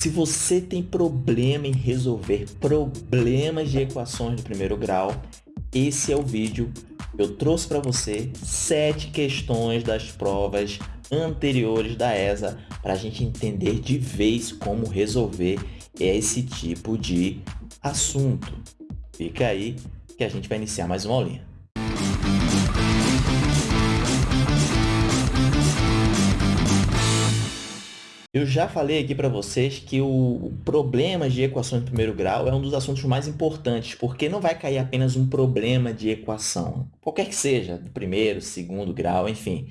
Se você tem problema em resolver problemas de equações do primeiro grau, esse é o vídeo. Eu trouxe para você sete questões das provas anteriores da ESA para a gente entender de vez como resolver esse tipo de assunto. Fica aí que a gente vai iniciar mais uma aulinha. Eu já falei aqui para vocês que o problema de equações de primeiro grau é um dos assuntos mais importantes, porque não vai cair apenas um problema de equação, qualquer que seja, do primeiro, segundo grau, enfim.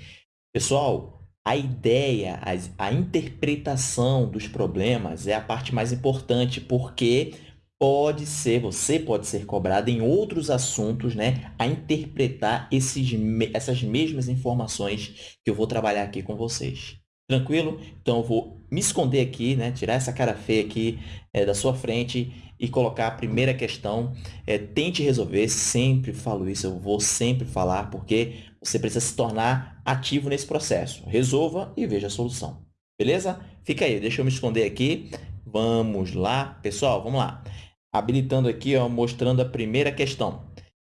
Pessoal, a ideia, a, a interpretação dos problemas é a parte mais importante, porque pode ser, você pode ser cobrado em outros assuntos, né, a interpretar esses, essas mesmas informações que eu vou trabalhar aqui com vocês. Tranquilo? Então, eu vou me esconder aqui, né? tirar essa cara feia aqui é, da sua frente e colocar a primeira questão. É, tente resolver, sempre falo isso, eu vou sempre falar, porque você precisa se tornar ativo nesse processo. Resolva e veja a solução. Beleza? Fica aí, deixa eu me esconder aqui. Vamos lá. Pessoal, vamos lá. Habilitando aqui, ó, mostrando a primeira questão.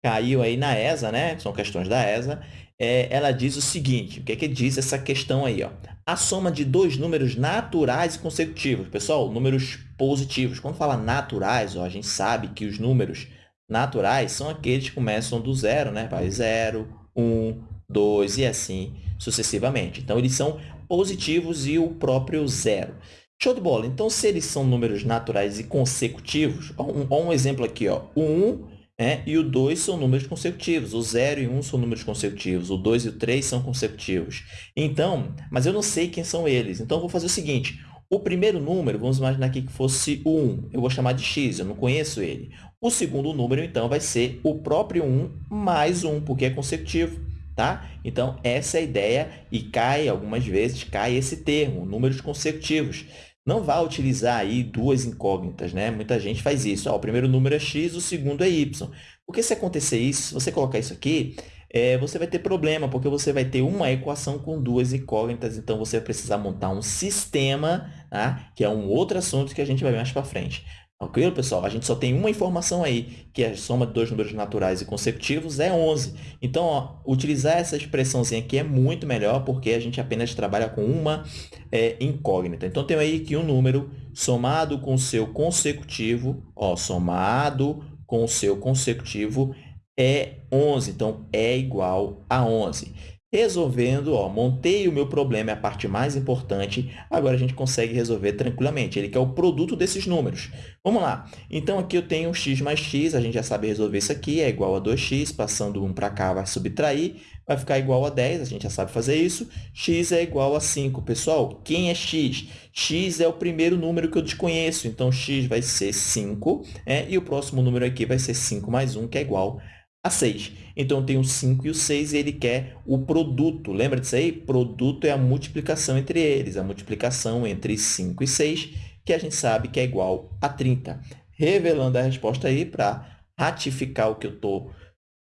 Caiu aí na ESA, né? São questões da ESA. É, ela diz o seguinte, o que é que diz essa questão aí? Ó? A soma de dois números naturais e consecutivos. Pessoal, números positivos. Quando fala naturais, ó, a gente sabe que os números naturais são aqueles que começam do zero, né? Vai 0, 1, 2 e assim sucessivamente. Então, eles são positivos e o próprio zero. Show de bola. Então, se eles são números naturais e consecutivos, ó, um, ó um exemplo aqui, ó, o 1 é, e o 2 são números consecutivos, o 0 e o 1 são números consecutivos, o 2 e o 3 são consecutivos. Então, mas eu não sei quem são eles, então eu vou fazer o seguinte, o primeiro número, vamos imaginar aqui que fosse o 1, eu vou chamar de x, eu não conheço ele. O segundo número, então, vai ser o próprio 1 mais 1, porque é consecutivo. Tá? Então, essa é a ideia e cai, algumas vezes, cai esse termo, números consecutivos não vá utilizar aí duas incógnitas, né? Muita gente faz isso. Ó, o primeiro número é x, o segundo é y. Porque se acontecer isso, se você colocar isso aqui, é, você vai ter problema, porque você vai ter uma equação com duas incógnitas, então você vai precisar montar um sistema, tá? que é um outro assunto que a gente vai ver mais para frente. Ok, pessoal? A gente só tem uma informação aí, que é a soma de dois números naturais e consecutivos é 11. Então, ó, utilizar essa expressãozinha aqui é muito melhor, porque a gente apenas trabalha com uma é, incógnita. Então, tem aí que um número somado com o seu consecutivo, ó, somado com o seu consecutivo é 11. Então, é igual a 11. Resolvendo, ó, montei o meu problema, é a parte mais importante, agora a gente consegue resolver tranquilamente. Ele quer o produto desses números. Vamos lá. Então, aqui eu tenho x mais x, a gente já sabe resolver isso aqui, é igual a 2x, passando 1 para cá vai subtrair, vai ficar igual a 10, a gente já sabe fazer isso. x é igual a 5. Pessoal, quem é x? x é o primeiro número que eu desconheço, então x vai ser 5, é, e o próximo número aqui vai ser 5 mais 1, que é igual a a 6. Então, tem o 5 e o 6 e ele quer o produto. Lembra disso aí? Produto é a multiplicação entre eles, a multiplicação entre 5 e 6, que a gente sabe que é igual a 30. Revelando a resposta aí para ratificar o que eu estou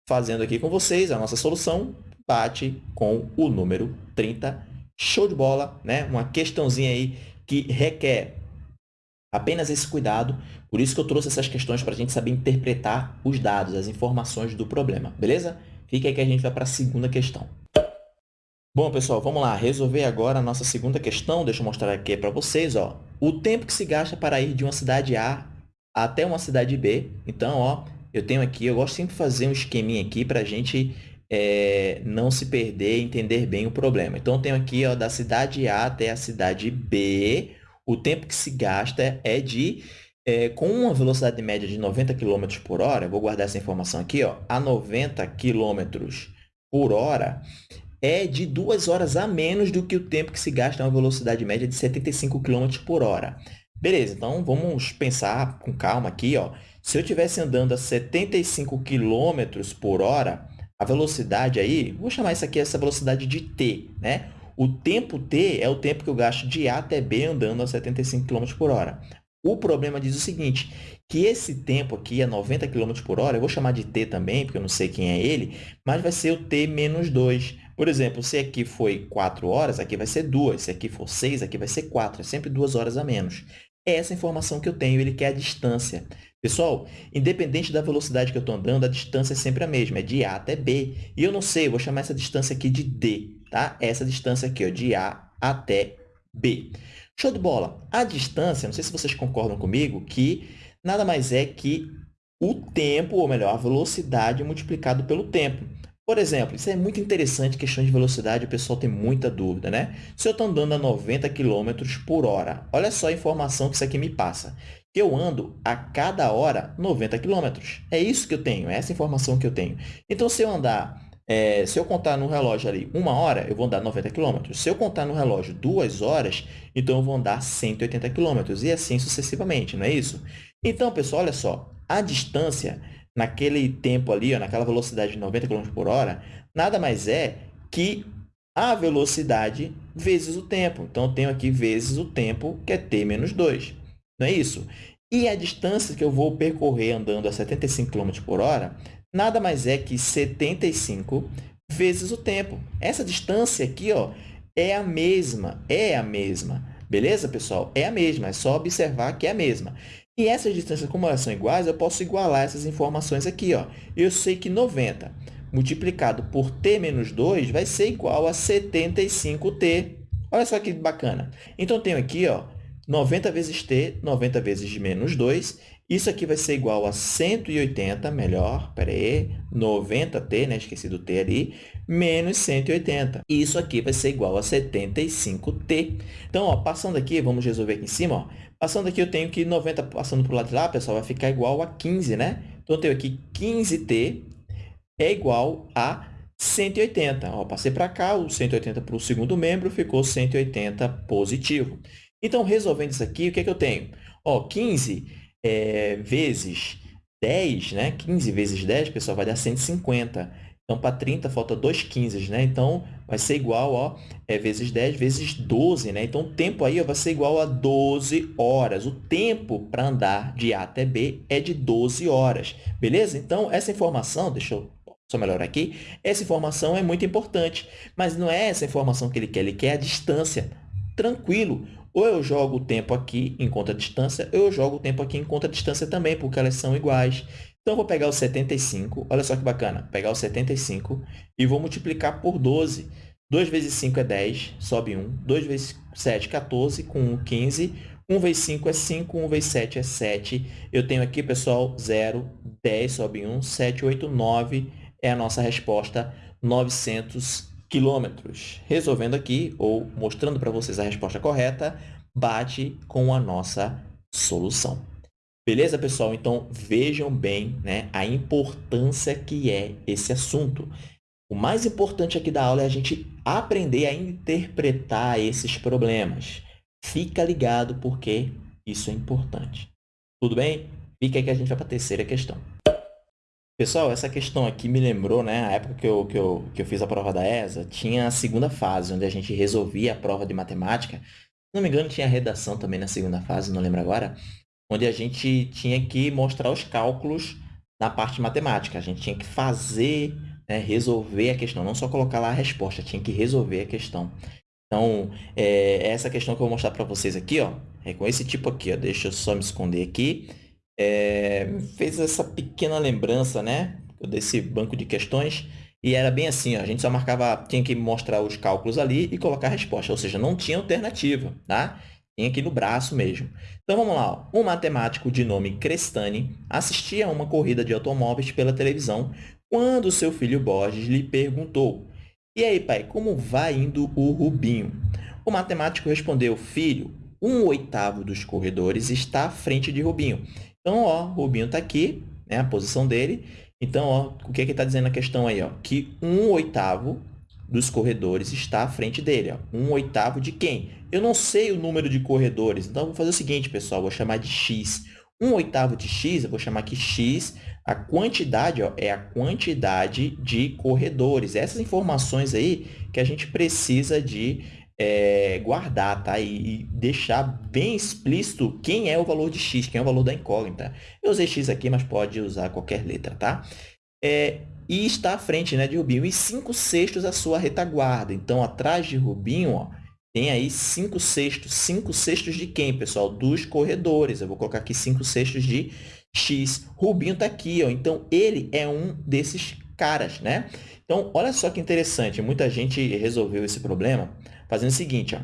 fazendo aqui com vocês, a nossa solução bate com o número 30. Show de bola, né? Uma questãozinha aí que requer Apenas esse cuidado, por isso que eu trouxe essas questões para a gente saber interpretar os dados, as informações do problema, beleza? Fica aí que a gente vai para a segunda questão. Bom, pessoal, vamos lá. Resolver agora a nossa segunda questão. Deixa eu mostrar aqui para vocês. Ó. O tempo que se gasta para ir de uma cidade A até uma cidade B. Então, ó, eu tenho aqui, eu gosto sempre de fazer um esqueminha aqui para a gente é, não se perder e entender bem o problema. Então, eu tenho aqui ó, da cidade A até a cidade B, o tempo que se gasta é de, é, com uma velocidade média de 90 km por hora, vou guardar essa informação aqui, ó, a 90 km por hora, é de duas horas a menos do que o tempo que se gasta a uma velocidade média de 75 km por hora. Beleza, então vamos pensar com calma aqui. Ó. Se eu estivesse andando a 75 km por hora, a velocidade aí, vou chamar isso aqui essa velocidade de t, né? O tempo t é o tempo que eu gasto de A até B andando a 75 km por hora. O problema diz o seguinte, que esse tempo aqui é 90 km por hora, eu vou chamar de t também, porque eu não sei quem é ele, mas vai ser o t menos 2. Por exemplo, se aqui foi 4 horas, aqui vai ser 2. Se aqui for 6, aqui vai ser 4. É sempre 2 horas a menos. É essa informação que eu tenho, ele quer a distância. Pessoal, independente da velocidade que eu estou andando, a distância é sempre a mesma, é de A até B. E eu não sei, eu vou chamar essa distância aqui de D, tá? Essa distância aqui, ó, de A até B. Show de bola! A distância, não sei se vocês concordam comigo, que nada mais é que o tempo, ou melhor, a velocidade multiplicado pelo tempo. Por exemplo, isso é muito interessante, questão de velocidade, o pessoal tem muita dúvida, né? Se eu estou andando a 90 km por hora, olha só a informação que isso aqui me passa. Eu ando a cada hora 90 km. É isso que eu tenho, é essa informação que eu tenho. Então, se eu andar, é, se eu contar no relógio ali uma hora, eu vou andar 90 km. Se eu contar no relógio duas horas, então eu vou andar 180 km. E assim sucessivamente, não é isso? Então, pessoal, olha só. A distância naquele tempo ali, ó, naquela velocidade de 90 km por hora, nada mais é que a velocidade vezes o tempo. Então, eu tenho aqui vezes o tempo, que é t menos 2. Não é isso? E a distância que eu vou percorrer andando a 75 km por hora, nada mais é que 75 vezes o tempo. Essa distância aqui ó, é a mesma, é a mesma. Beleza, pessoal? É a mesma, é só observar que é a mesma. E essas distâncias, como elas são iguais, eu posso igualar essas informações aqui. Ó. Eu sei que 90 multiplicado por t menos 2 vai ser igual a 75t. Olha só que bacana. Então, tenho aqui ó, 90 vezes t, 90 vezes menos 2. Isso aqui vai ser igual a 180, melhor, espera aí, 90t, né? esqueci do t ali, menos 180. Isso aqui vai ser igual a 75t. Então, ó, passando aqui, vamos resolver aqui em cima, ó, Passando aqui, eu tenho que 90 passando para o lado de lá, pessoal, vai ficar igual a 15, né? Então, eu tenho aqui 15t é igual a 180. Ó, passei para cá, o 180 para o segundo membro, ficou 180 positivo. Então, resolvendo isso aqui, o que, é que eu tenho? Ó, 15 é, vezes 10, né? 15 vezes 10, pessoal, vai dar 150. Então, para 30, falta 2 15, né? Então, vai ser igual, ó, é, vezes 10 vezes 12, né? Então, o tempo aí ó, vai ser igual a 12 horas. O tempo para andar de A até B é de 12 horas, beleza? Então, essa informação, deixa eu só melhorar aqui, essa informação é muito importante, mas não é essa informação que ele quer, ele quer a distância. Tranquilo, ou eu jogo o tempo aqui em conta distância, ou eu jogo o tempo aqui em conta distância também, porque elas são iguais. Então, eu vou pegar o 75, olha só que bacana, pegar o 75 e vou multiplicar por 12. 2 vezes 5 é 10, sobe 1. 2 vezes 7, 14, com 1, 15. 1 vezes 5 é 5, 1 vezes 7 é 7. Eu tenho aqui, pessoal, 0, 10, sobe 1, 7, 8, 9 é a nossa resposta, 900 quilômetros. Resolvendo aqui, ou mostrando para vocês a resposta correta, bate com a nossa solução. Beleza, pessoal? Então, vejam bem né, a importância que é esse assunto. O mais importante aqui da aula é a gente aprender a interpretar esses problemas. Fica ligado porque isso é importante. Tudo bem? Fica aí que a gente vai para a terceira questão. Pessoal, essa questão aqui me lembrou, né? A época que eu, que, eu, que eu fiz a prova da ESA, tinha a segunda fase, onde a gente resolvia a prova de matemática. Se não me engano, tinha redação também na segunda fase, não lembro agora onde a gente tinha que mostrar os cálculos na parte matemática. A gente tinha que fazer, né, resolver a questão, não só colocar lá a resposta, tinha que resolver a questão. Então, é, essa questão que eu vou mostrar para vocês aqui, ó, é com esse tipo aqui, ó, deixa eu só me esconder aqui. É, fez essa pequena lembrança, né, desse banco de questões, e era bem assim, ó, a gente só marcava, tinha que mostrar os cálculos ali e colocar a resposta, ou seja, não tinha alternativa, tá? Tem aqui no braço mesmo. Então, vamos lá. Um matemático de nome Crestani assistia a uma corrida de automóveis pela televisão quando seu filho Borges lhe perguntou E aí, pai, como vai indo o Rubinho? O matemático respondeu, filho, um oitavo dos corredores está à frente de Rubinho. Então, ó, Rubinho está aqui, né, a posição dele. Então, ó, o que, é que está dizendo a questão aí? Ó? Que um oitavo dos corredores está à frente dele. Ó. Um oitavo de quem? Eu não sei o número de corredores, então vou fazer o seguinte, pessoal, vou chamar de x. Um oitavo de x, eu vou chamar aqui x, a quantidade ó, é a quantidade de corredores. Essas informações aí que a gente precisa de é, guardar, tá? E, e, deixar bem explícito quem é o valor de x, quem é o valor da incógnita. Eu usei x aqui, mas pode usar qualquer letra, tá? É, e está à frente né, de Rubinho, e 5 sextos a sua retaguarda. Então, atrás de Rubinho, ó, tem aí 5 sextos. 5 sextos de quem, pessoal? Dos corredores. Eu vou colocar aqui 5 sextos de X. Rubinho está aqui, ó. então ele é um desses caras, né? Então, olha só que interessante. Muita gente resolveu esse problema fazendo o seguinte, ó.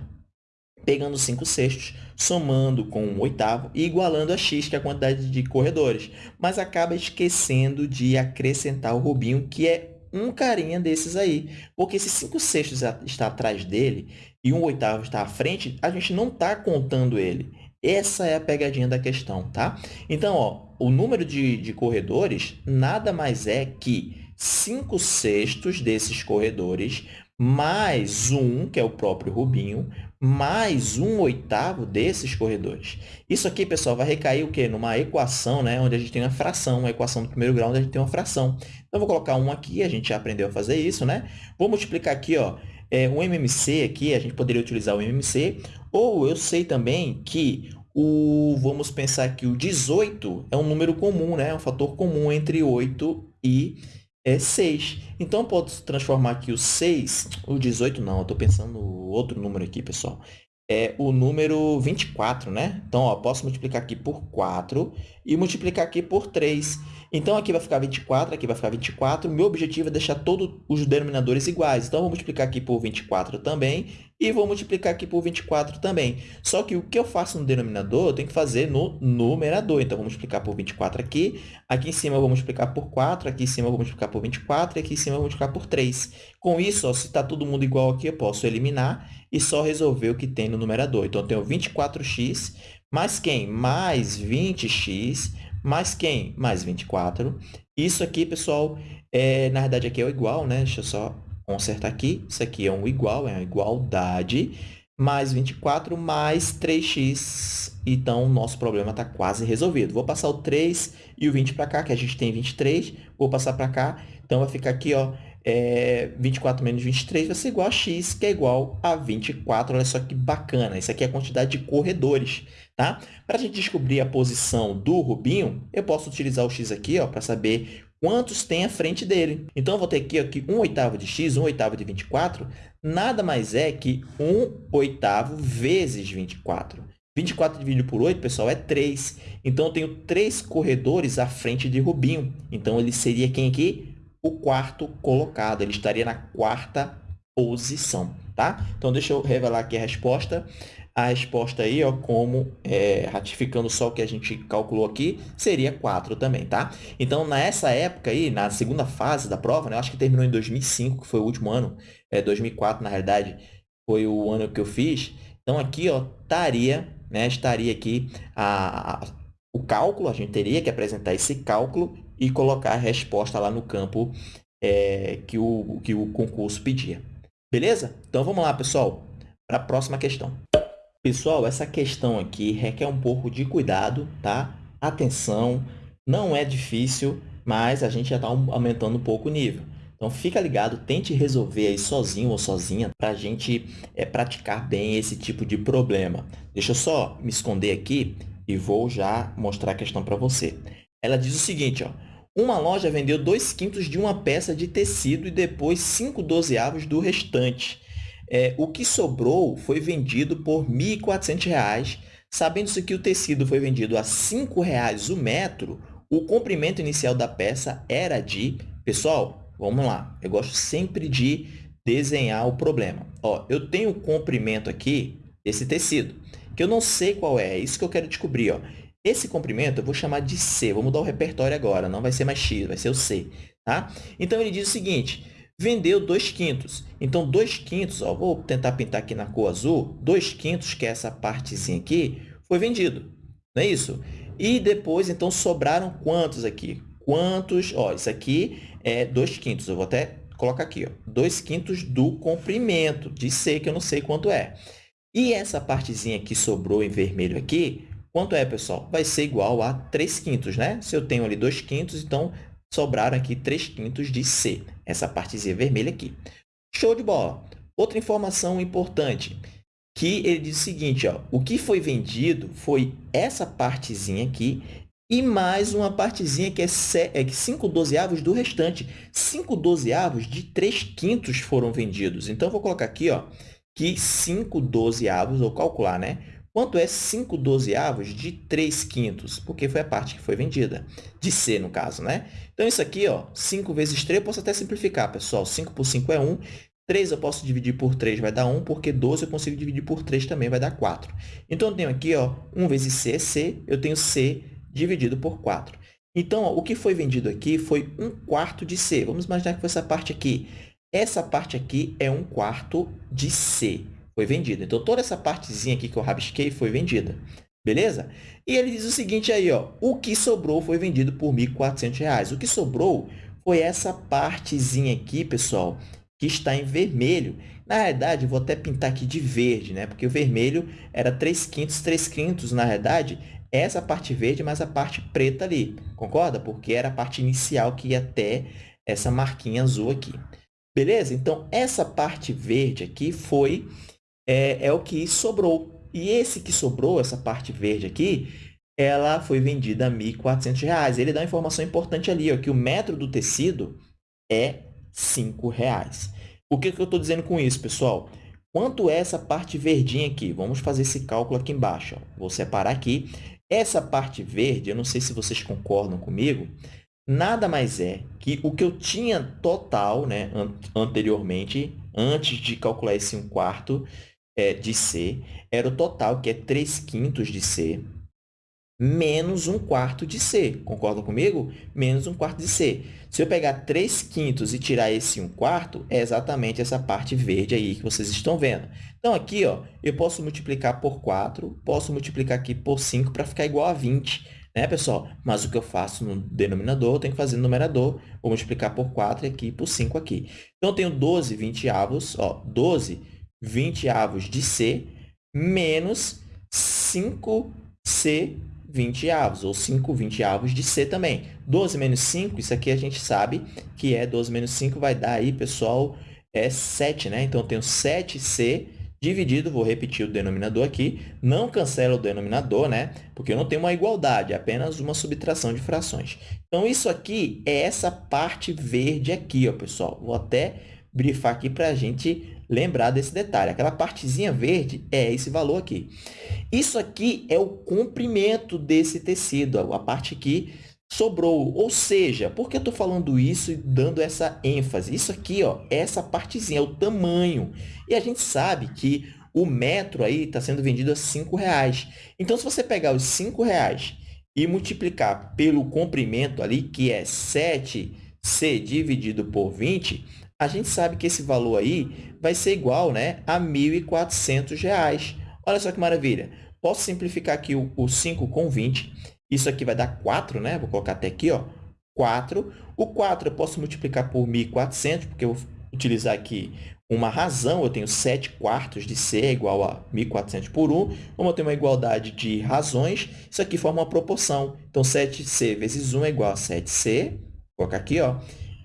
Pegando 5 sextos, somando com um oitavo e igualando a x, que é a quantidade de corredores. Mas acaba esquecendo de acrescentar o Rubinho, que é um carinha desses aí. Porque se 5 sextos está atrás dele e um oitavo está à frente, a gente não está contando ele. Essa é a pegadinha da questão, tá? Então, ó, o número de, de corredores nada mais é que 5 sextos desses corredores mais um, que é o próprio Rubinho, mais um oitavo desses corredores. Isso aqui, pessoal, vai recair o quê? Numa equação, né? onde a gente tem uma fração, uma equação do primeiro grau, onde a gente tem uma fração. Então, vou colocar um aqui, a gente já aprendeu a fazer isso, né? Vou multiplicar aqui, ó, é, um MMC aqui, a gente poderia utilizar o MMC, ou eu sei também que o, vamos pensar que o 18 é um número comum, né? É um fator comum entre 8 e é 6. Então, eu posso transformar aqui o 6, o 18 não, eu estou pensando no outro número aqui, pessoal. É o número 24, né? Então, ó, posso multiplicar aqui por 4 e multiplicar aqui por 3. Então, aqui vai ficar 24, aqui vai ficar 24. O meu objetivo é deixar todos os denominadores iguais. Então, vou multiplicar aqui por 24 também e vou multiplicar aqui por 24 também. Só que o que eu faço no denominador, eu tenho que fazer no numerador. Então, vou multiplicar por 24 aqui. Aqui em cima, eu vou multiplicar por 4. Aqui em cima, eu vou multiplicar por 24. E aqui em cima, eu vou multiplicar por 3. Com isso, ó, se está todo mundo igual aqui, eu posso eliminar e só resolver o que tem no numerador. Então, eu tenho 24x mais quem? Mais 20x mais quem? Mais 24. Isso aqui, pessoal, é, na verdade, aqui é o igual, né? Deixa eu só consertar aqui. Isso aqui é um igual, é uma igualdade. Mais 24 mais 3x. Então, o nosso problema está quase resolvido. Vou passar o 3 e o 20 para cá, que a gente tem 23. Vou passar para cá. Então, vai ficar aqui, ó, é, 24 menos 23 vai ser igual a x, que é igual a 24. Olha só que bacana. Isso aqui é a quantidade de corredores. Tá? Para a gente descobrir a posição do Rubinho, eu posso utilizar o x aqui para saber quantos tem à frente dele. Então, eu vou ter aqui, aqui 1 oitavo de x, 1 oitavo de 24, nada mais é que 1 oitavo vezes 24. 24 dividido por 8, pessoal, é 3. Então, eu tenho 3 corredores à frente de Rubinho. Então, ele seria quem aqui? O quarto colocado. Ele estaria na quarta posição. Tá? Então, deixa eu revelar aqui a resposta a resposta aí, ó, como é, ratificando só o que a gente calculou aqui, seria 4 também, tá? Então, nessa época aí, na segunda fase da prova, né, eu acho que terminou em 2005, que foi o último ano, é, 2004, na realidade, foi o ano que eu fiz. Então, aqui, ó, estaria, né, estaria aqui a, a, o cálculo, a gente teria que apresentar esse cálculo e colocar a resposta lá no campo é, que, o, que o concurso pedia. Beleza? Então, vamos lá, pessoal, para a próxima questão. Pessoal, essa questão aqui requer um pouco de cuidado, tá? Atenção, não é difícil, mas a gente já está aumentando um pouco o nível. Então, fica ligado, tente resolver aí sozinho ou sozinha para a gente é, praticar bem esse tipo de problema. Deixa eu só me esconder aqui e vou já mostrar a questão para você. Ela diz o seguinte, ó, uma loja vendeu 2 quintos de uma peça de tecido e depois 5 dozeavos do restante. É, o que sobrou foi vendido por R$ 1.400. Sabendo-se que o tecido foi vendido a R$ 5,00 o metro, o comprimento inicial da peça era de... Pessoal, vamos lá. Eu gosto sempre de desenhar o problema. Ó, eu tenho o comprimento aqui desse tecido, que eu não sei qual é. É isso que eu quero descobrir. Ó. Esse comprimento eu vou chamar de C. Vou mudar o repertório agora. Não vai ser mais X, vai ser o C. Tá? Então, ele diz o seguinte vendeu 2 quintos. Então, 2 quintos, ó, vou tentar pintar aqui na cor azul, 2 quintos, que é essa partezinha aqui, foi vendido. Não é isso? E depois, então, sobraram quantos aqui? Quantos? Ó, isso aqui é 2 quintos. Eu vou até colocar aqui, 2 quintos do comprimento de C, que eu não sei quanto é. E essa partezinha que sobrou em vermelho aqui, quanto é, pessoal? Vai ser igual a 3 quintos, né? Se eu tenho ali 2 quintos, então sobraram aqui 3 quintos de C, essa partezinha vermelha aqui. Show de bola! Outra informação importante, que ele diz o seguinte, ó, o que foi vendido foi essa partezinha aqui e mais uma partezinha que é 5 é dozeavos do restante. 5 dozeavos de 3 quintos foram vendidos. Então, vou colocar aqui ó, que 5 dozeavos, ou calcular, né? Quanto é 5 dozeavos de 3 quintos? Porque foi a parte que foi vendida. De C, no caso, né? Então, isso aqui, ó, 5 vezes 3, eu posso até simplificar, pessoal. 5 por 5 é 1. 3 eu posso dividir por 3, vai dar 1, porque 12 eu consigo dividir por 3 também, vai dar 4. Então, eu tenho aqui, ó, 1 vezes C é C, eu tenho C dividido por 4. Então, ó, o que foi vendido aqui foi 1 quarto de C. Vamos imaginar que foi essa parte aqui. Essa parte aqui é 1 quarto de C foi vendida. Então, toda essa partezinha aqui que eu rabisquei foi vendida. Beleza? E ele diz o seguinte aí, ó, o que sobrou foi vendido por R$ 1.400. O que sobrou foi essa partezinha aqui, pessoal, que está em vermelho. Na realidade, vou até pintar aqui de verde, né? Porque o vermelho era 3 quintos, 3 quintos, na realidade, essa parte verde, mas a parte preta ali. Concorda? Porque era a parte inicial que ia até essa marquinha azul aqui. Beleza? Então, essa parte verde aqui foi é, é o que sobrou. E esse que sobrou, essa parte verde aqui, ela foi vendida a R$ 1.400. Ele dá uma informação importante ali, ó, que o metro do tecido é R$ 5,00. O que, que eu estou dizendo com isso, pessoal? Quanto é essa parte verdinha aqui? Vamos fazer esse cálculo aqui embaixo. Ó. Vou separar aqui. Essa parte verde, eu não sei se vocês concordam comigo, nada mais é que o que eu tinha total né, anteriormente, antes de calcular esse 1 quarto, é, de C era o total, que é 3 quintos de C, menos 1 quarto de C. Concordam comigo? Menos 1 quarto de C. Se eu pegar 3 quintos e tirar esse 1 quarto, é exatamente essa parte verde aí que vocês estão vendo. Então, aqui, ó, eu posso multiplicar por 4, posso multiplicar aqui por 5 para ficar igual a 20, né, pessoal? Mas o que eu faço no denominador, eu tenho que fazer no numerador. Vou multiplicar por 4 aqui por 5 aqui. Então, eu tenho 12 20 avos, ó, 12 20 avos de C menos 5C 20 avos, ou 5 20 avos de C também. 12 menos 5, isso aqui a gente sabe que é 12 menos 5, vai dar aí, pessoal, é 7, né? Então, eu tenho 7C dividido, vou repetir o denominador aqui, não cancela o denominador, né? Porque eu não tenho uma igualdade, é apenas uma subtração de frações. Então, isso aqui é essa parte verde aqui, ó, pessoal. Vou até brifar aqui para a gente lembrar desse detalhe. Aquela partezinha verde é esse valor aqui. Isso aqui é o comprimento desse tecido, a parte que sobrou. Ou seja, por que eu estou falando isso e dando essa ênfase? Isso aqui ó, é essa partezinha, é o tamanho. E a gente sabe que o metro aí está sendo vendido a R$ reais. Então, se você pegar os R$ reais e multiplicar pelo comprimento ali, que é 7C dividido por 20, a gente sabe que esse valor aí vai ser igual né, a R$ 1.400. Olha só que maravilha. Posso simplificar aqui o, o 5 com 20. Isso aqui vai dar 4, né? Vou colocar até aqui, ó, 4. O 4 eu posso multiplicar por 1.400, porque eu vou utilizar aqui uma razão. Eu tenho 7 quartos de C é igual a 1.400 por 1. Como eu tenho uma igualdade de razões, isso aqui forma uma proporção. Então, 7C vezes 1 é igual a 7C. Vou colocar aqui, ó.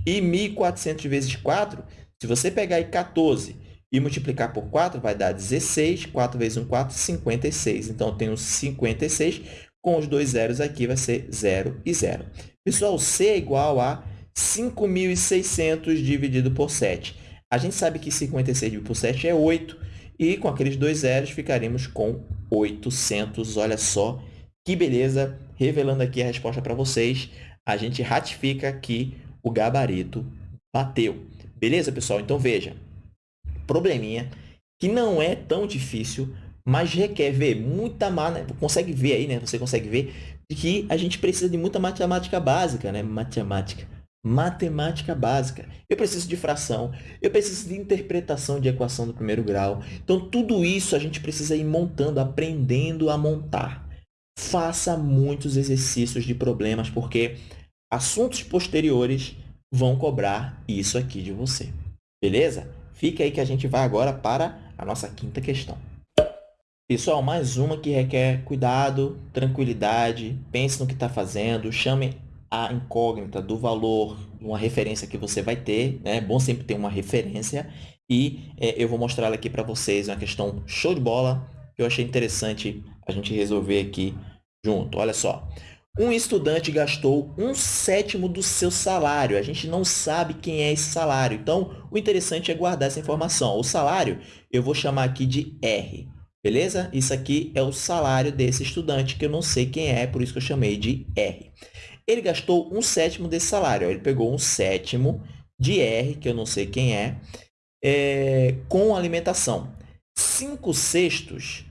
E 1.400 vezes 4, se você pegar aí 14 e multiplicar por 4, vai dar 16. 4 vezes 1, 4, 56. Então, eu tenho 56. Com os dois zeros aqui, vai ser 0 e 0. Pessoal, C é igual a 5.600 dividido por 7. A gente sabe que 56 dividido por 7 é 8. E com aqueles dois zeros, ficaremos com 800. Olha só que beleza! Revelando aqui a resposta para vocês, a gente ratifica que o gabarito bateu. Beleza, pessoal? Então, veja, probleminha que não é tão difícil, mas requer ver muita... Né? Consegue ver aí, né? Você consegue ver que a gente precisa de muita matemática básica, né? Matemática. Matemática básica. Eu preciso de fração, eu preciso de interpretação de equação do primeiro grau. Então, tudo isso a gente precisa ir montando, aprendendo a montar. Faça muitos exercícios de problemas, porque assuntos posteriores vão cobrar isso aqui de você. Beleza? Fica aí que a gente vai agora para a nossa quinta questão. Pessoal, mais uma que requer cuidado, tranquilidade, pense no que está fazendo, chame a incógnita do valor, uma referência que você vai ter. Né? É bom sempre ter uma referência. E é, eu vou mostrar aqui para vocês uma questão show de bola que eu achei interessante a gente resolver aqui junto. Olha só. Um estudante gastou um sétimo do seu salário. A gente não sabe quem é esse salário. Então, o interessante é guardar essa informação. O salário, eu vou chamar aqui de R. Beleza? Isso aqui é o salário desse estudante, que eu não sei quem é, por isso que eu chamei de R. Ele gastou um sétimo desse salário. Ele pegou um sétimo de R, que eu não sei quem é, é com alimentação. Cinco sextos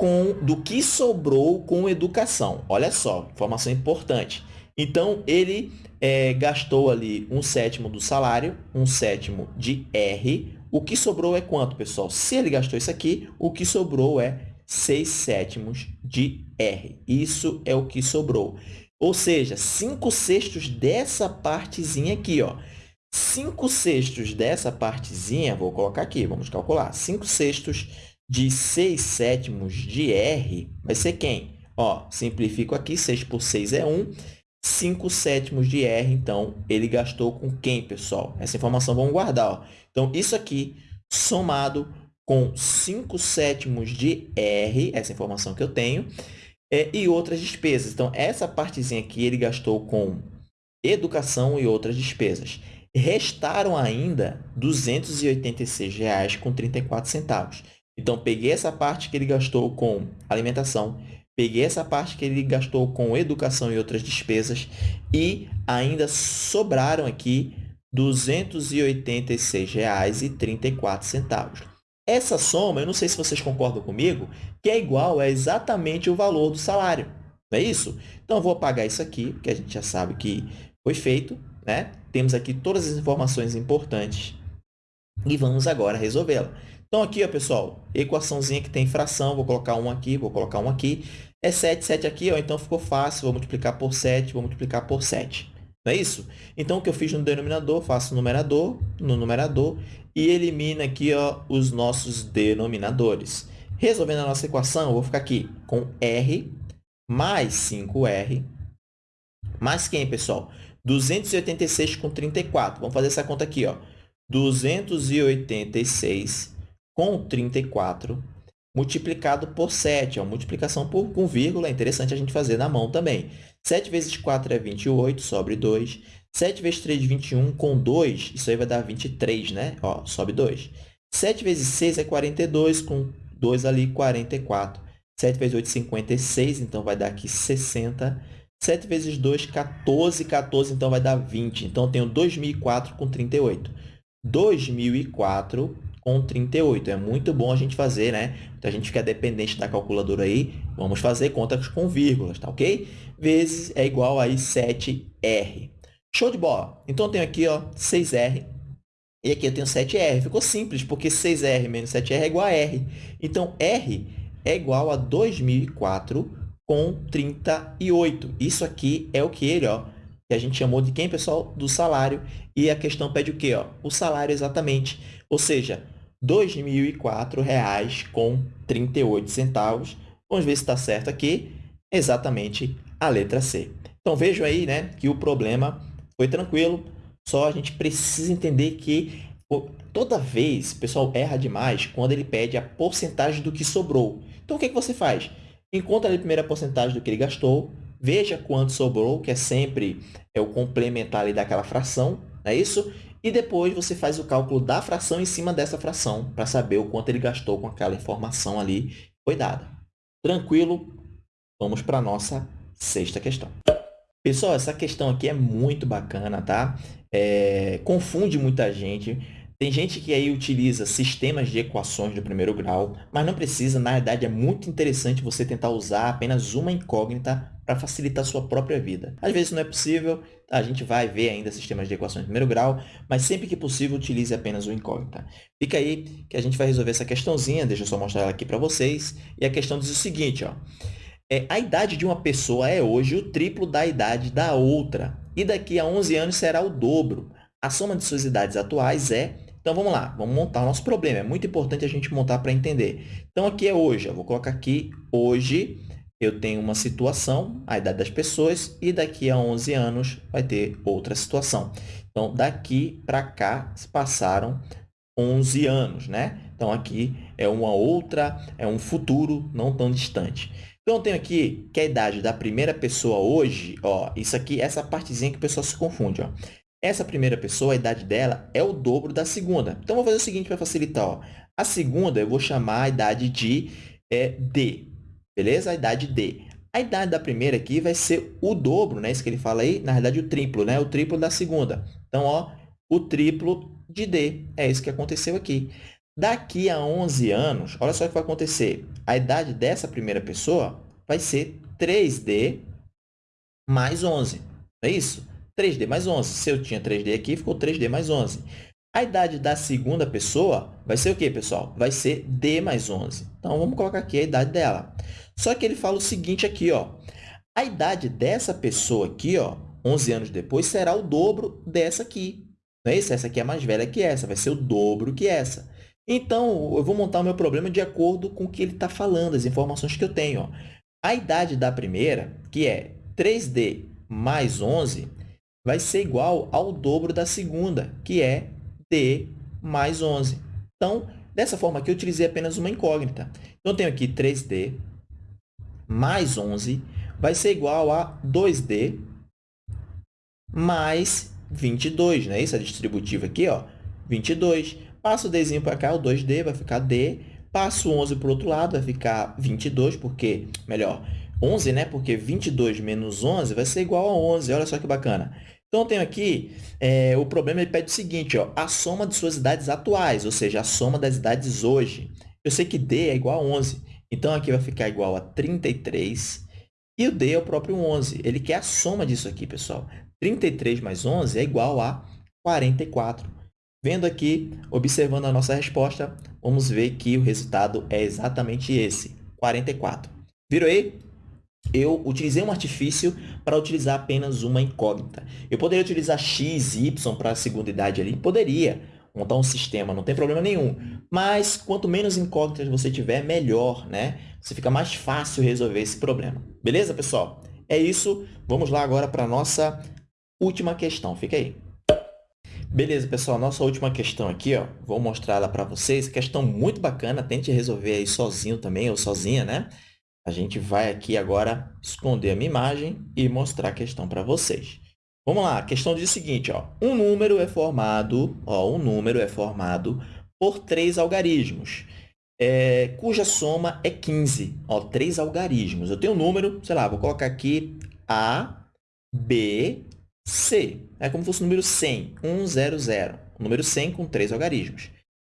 com do que sobrou com educação. Olha só, informação importante. Então, ele é, gastou ali um sétimo do salário, um sétimo de R. O que sobrou é quanto, pessoal? Se ele gastou isso aqui, o que sobrou é 6 sétimos de R. Isso é o que sobrou. Ou seja, 5 sextos dessa partezinha aqui, ó. 5 sextos dessa partezinha, vou colocar aqui, vamos calcular. 5 sextos de 6 sétimos de R vai ser quem? Ó, simplifico aqui, 6 por 6 é 1. 5 sétimos de R, então, ele gastou com quem, pessoal? Essa informação vamos guardar. Ó. Então, isso aqui, somado com 5 sétimos de R, essa informação que eu tenho, é, e outras despesas. Então, essa partezinha aqui ele gastou com educação e outras despesas. Restaram ainda R$ 286,34. Então, peguei essa parte que ele gastou com alimentação, peguei essa parte que ele gastou com educação e outras despesas e ainda sobraram aqui R$ 286,34. Essa soma, eu não sei se vocês concordam comigo, que é igual a exatamente o valor do salário. Não é isso? Então, vou apagar isso aqui, porque a gente já sabe que foi feito. Né? Temos aqui todas as informações importantes e vamos agora resolvê-la. Então, aqui, ó, pessoal, equaçãozinha que tem fração, vou colocar um aqui, vou colocar um aqui. É 7, 7 aqui, ó, então ficou fácil, vou multiplicar por 7, vou multiplicar por 7. Não é isso? Então, o que eu fiz no denominador, faço no numerador, no numerador, e elimino aqui ó, os nossos denominadores. Resolvendo a nossa equação, eu vou ficar aqui com R mais 5R, mais quem, pessoal? 286 com 34. Vamos fazer essa conta aqui, ó. 286 com 34 multiplicado por 7. Ó, multiplicação por, com vírgula, é interessante a gente fazer na mão também. 7 vezes 4 é 28, sobre 2. 7 vezes 3, 21, com 2, isso aí vai dar 23, né? Ó, sobe 2. 7 vezes 6 é 42, com 2 ali, 44. 7 vezes 8, 56, então vai dar aqui 60. 7 vezes 2, 14. 14, então vai dar 20. Então, eu tenho 2004 com 38. 2004 com 38. É muito bom a gente fazer, né? Então, a gente fica dependente da calculadora aí. Vamos fazer contas com vírgulas, tá ok? Vezes é igual a 7R. Show de bola! Então, eu tenho aqui ó, 6R e aqui eu tenho 7R. Ficou simples, porque 6R menos 7R é igual a R. Então, R é igual a 2004 com 38. Isso aqui é o que ele, ó, que a gente chamou de quem, pessoal? Do salário. E a questão pede o quê? Ó? O salário exatamente. Ou seja, R$ 2.004,38. Vamos ver se está certo aqui. Exatamente a letra C. Então, vejam aí né, que o problema foi tranquilo, só a gente precisa entender que toda vez o pessoal erra demais quando ele pede a porcentagem do que sobrou. Então, o que, é que você faz? Encontra a primeira porcentagem do que ele gastou, veja quanto sobrou, que é sempre é o complementar ali daquela fração, é isso? E depois você faz o cálculo da fração em cima dessa fração, para saber o quanto ele gastou com aquela informação ali foi dada. Tranquilo? Vamos para a nossa sexta questão. Pessoal, essa questão aqui é muito bacana, tá? É, confunde muita gente. Tem gente que aí utiliza sistemas de equações do primeiro grau, mas não precisa. Na verdade, é muito interessante você tentar usar apenas uma incógnita para facilitar a sua própria vida. Às vezes não é possível, a gente vai ver ainda sistemas de equações de primeiro grau, mas sempre que possível, utilize apenas o incógnita. Fica aí que a gente vai resolver essa questãozinha, deixa eu só mostrar ela aqui para vocês. E a questão diz o seguinte, ó. É, a idade de uma pessoa é hoje o triplo da idade da outra, e daqui a 11 anos será o dobro. A soma de suas idades atuais é então, vamos lá, vamos montar o nosso problema. É muito importante a gente montar para entender. Então, aqui é hoje. Eu vou colocar aqui, hoje, eu tenho uma situação, a idade das pessoas, e daqui a 11 anos vai ter outra situação. Então, daqui para cá, se passaram 11 anos, né? Então, aqui é uma outra, é um futuro não tão distante. Então, eu tenho aqui que a idade da primeira pessoa hoje, ó, isso aqui, essa partezinha que o pessoal se confunde, ó. Essa primeira pessoa, a idade dela é o dobro da segunda. Então, vou fazer o seguinte para facilitar, ó. A segunda eu vou chamar a idade de é, D, beleza? A idade D. A idade da primeira aqui vai ser o dobro, né? Isso que ele fala aí, na verdade, o triplo, né? O triplo da segunda. Então, ó, o triplo de D. É isso que aconteceu aqui. Daqui a 11 anos, olha só o que vai acontecer. A idade dessa primeira pessoa vai ser 3D mais 11. Não é isso? 3D mais 11. Se eu tinha 3D aqui, ficou 3D mais 11. A idade da segunda pessoa vai ser o quê, pessoal? Vai ser D mais 11. Então, vamos colocar aqui a idade dela. Só que ele fala o seguinte aqui, ó. A idade dessa pessoa aqui, ó, 11 anos depois, será o dobro dessa aqui. Não é isso? Essa aqui é mais velha que essa, vai ser o dobro que essa. Então, eu vou montar o meu problema de acordo com o que ele está falando, as informações que eu tenho. Ó. A idade da primeira, que é 3D mais 11, vai ser igual ao dobro da segunda, que é D mais 11. Então, dessa forma aqui, eu utilizei apenas uma incógnita. Então, eu tenho aqui 3D mais 11 vai ser igual a 2D mais 22, não é isso? Distributiva aqui, ó, 22. Passo o Dzinho para cá, o 2D vai ficar D. Passo o 11 para o outro lado, vai ficar 22, porque, melhor, 11, né? Porque 22 menos 11 vai ser igual a 11. Olha só que bacana. Então, eu tenho aqui, é, o problema ele pede o seguinte, ó, a soma de suas idades atuais, ou seja, a soma das idades hoje. Eu sei que D é igual a 11, então aqui vai ficar igual a 33 e o D é o próprio 11. Ele quer a soma disso aqui, pessoal. 33 mais 11 é igual a 44. Vendo aqui, observando a nossa resposta, vamos ver que o resultado é exatamente esse, 44. Viram aí? Eu utilizei um artifício para utilizar apenas uma incógnita. Eu poderia utilizar x, y para a segunda idade ali? Poderia montar um sistema, não tem problema nenhum. Mas quanto menos incógnitas você tiver, melhor, né? Você fica mais fácil resolver esse problema. Beleza, pessoal? É isso. Vamos lá agora para a nossa última questão. Fica aí. Beleza, pessoal. Nossa última questão aqui, ó. Vou mostrar ela para vocês. Questão muito bacana. Tente resolver aí sozinho também, ou sozinha, né? A gente vai aqui agora esconder a minha imagem e mostrar a questão para vocês. Vamos lá, a questão diz o seguinte, ó, um número é formado, ó, um número é formado por três algarismos, é, cuja soma é 15. Ó, três algarismos. Eu tenho um número, sei lá, vou colocar aqui A, B, C. É como se fosse o número 100, 1, 0, 0. O número 100 com três algarismos.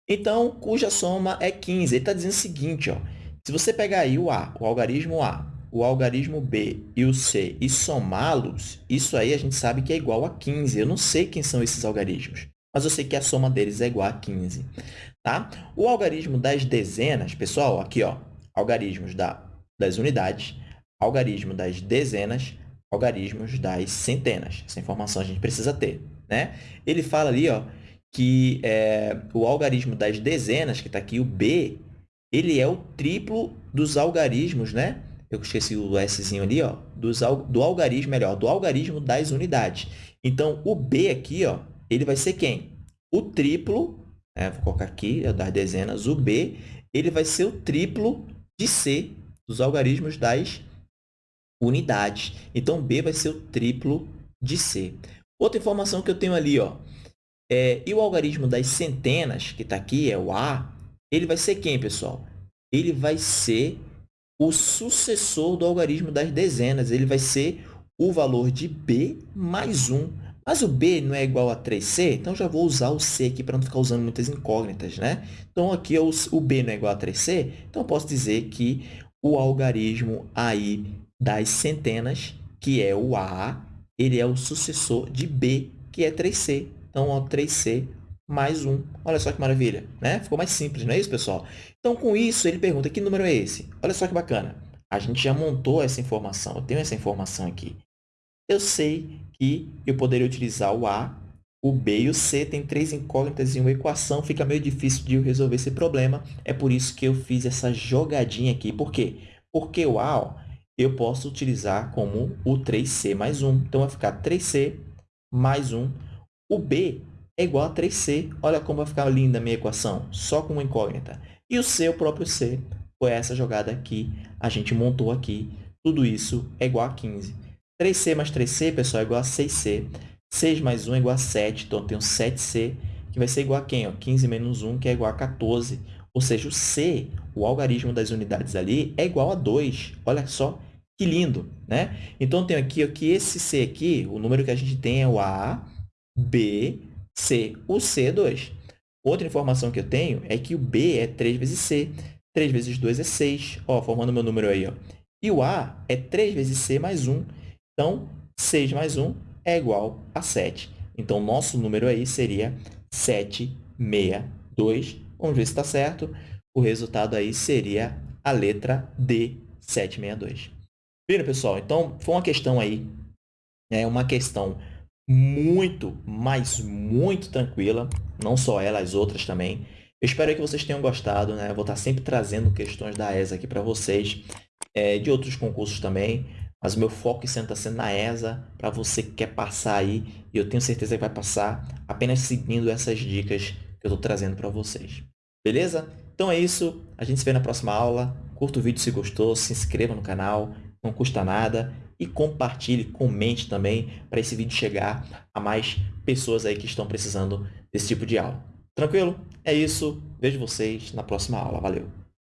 Então, cuja soma é 15. Ele está dizendo o seguinte, ó, se você pegar aí o A, o algarismo A, o algarismo B e o C e somá-los, isso aí a gente sabe que é igual a 15. Eu não sei quem são esses algarismos, mas eu sei que a soma deles é igual a 15. Tá? O algarismo das dezenas, pessoal, aqui, ó, algarismos da, das unidades, algarismo das dezenas, algarismos das centenas. Essa informação a gente precisa ter. Né? Ele fala ali ó, que é, o algarismo das dezenas, que está aqui, o B, ele é o triplo dos algarismos, né? Eu esqueci o Szinho ali, ó, dos, do algarismo, melhor, do algarismo das unidades. Então, o B aqui, ó, ele vai ser quem? O triplo, né? vou colocar aqui, das dezenas, o B, ele vai ser o triplo de C, dos algarismos das unidades. Então, B vai ser o triplo de C. Outra informação que eu tenho ali, ó, é, e o algarismo das centenas, que está aqui, é o A, ele vai ser quem, pessoal? Ele vai ser o sucessor do algarismo das dezenas. Ele vai ser o valor de B mais 1. Mas o B não é igual a 3C, então já vou usar o C aqui para não ficar usando muitas incógnitas, né? Então, aqui o, o B não é igual a 3C, então posso dizer que o algarismo aí das centenas, que é o A, ele é o sucessor de B, que é 3C. Então, ó, 3C mais 1. Olha só que maravilha, né? Ficou mais simples, não é isso, pessoal? Então, com isso, ele pergunta, que número é esse? Olha só que bacana. A gente já montou essa informação, eu tenho essa informação aqui. Eu sei que eu poderia utilizar o A, o B e o C, tem três incógnitas em uma equação, fica meio difícil de eu resolver esse problema. É por isso que eu fiz essa jogadinha aqui. Por quê? Porque o A, ó, eu posso utilizar como o 3C mais 1. Então, vai ficar 3C mais 1. O B é igual a 3C. Olha como vai ficar linda a minha equação, só com uma incógnita. E o C, o próprio C, foi essa jogada que a gente montou aqui. Tudo isso é igual a 15. 3C mais 3C, pessoal, é igual a 6C. 6 mais 1 é igual a 7, então eu tenho 7C, que vai ser igual a quem? Ó? 15 menos 1, que é igual a 14. Ou seja, o C, o algarismo das unidades ali, é igual a 2. Olha só que lindo, né? Então, eu tenho aqui ó, que esse C aqui, o número que a gente tem é o A, B, C. O C é 2. Outra informação que eu tenho é que o B é 3 vezes C. 3 vezes 2 é 6, ó, formando meu número aí. Ó. E o A é 3 vezes C mais 1. Então, 6 mais 1 é igual a 7. Então, nosso número aí seria 762. Vamos ver se está certo. O resultado aí seria a letra D, 762. Viram, pessoal? Então, foi uma questão aí, é uma questão muito, mas muito tranquila. Não só ela, as outras também. Eu espero que vocês tenham gostado. Né? Eu vou estar sempre trazendo questões da ESA aqui para vocês, é, de outros concursos também. Mas o meu foco sempre está sendo na ESA, para você que quer passar aí, e eu tenho certeza que vai passar apenas seguindo essas dicas que eu estou trazendo para vocês. Beleza? Então é isso, a gente se vê na próxima aula. Curta o vídeo se gostou, se inscreva no canal, não custa nada. E compartilhe, comente também, para esse vídeo chegar a mais pessoas aí que estão precisando desse tipo de aula. Tranquilo? É isso, vejo vocês na próxima aula. Valeu!